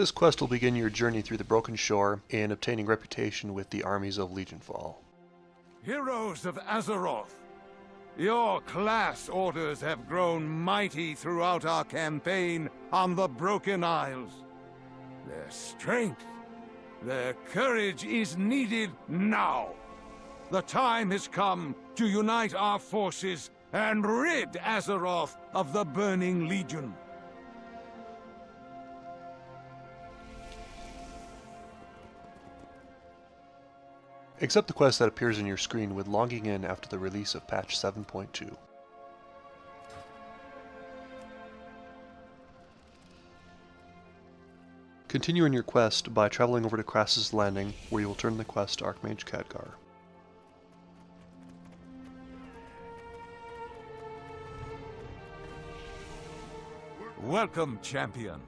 This quest will begin your journey through the Broken Shore and obtaining reputation with the armies of Legionfall. Heroes of Azeroth, your class orders have grown mighty throughout our campaign on the Broken Isles. Their strength, their courage is needed now. The time has come to unite our forces and rid Azeroth of the Burning Legion. Accept the quest that appears on your screen with logging in after the release of patch 7.2. Continue in your quest by traveling over to Krasus Landing, where you will turn the quest to Archmage Khadgar. Welcome, champion.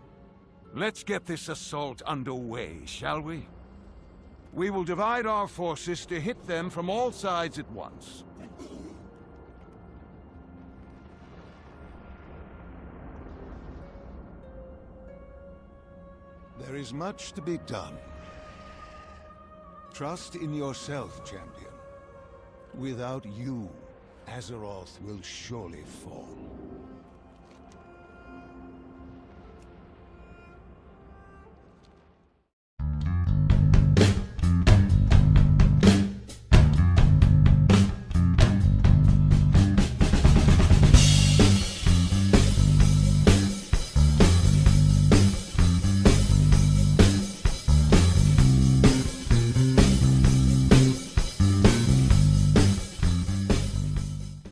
Let's get this assault underway, shall we? We will divide our forces to hit them from all sides at once. There is much to be done. Trust in yourself, champion. Without you, Azeroth will surely fall.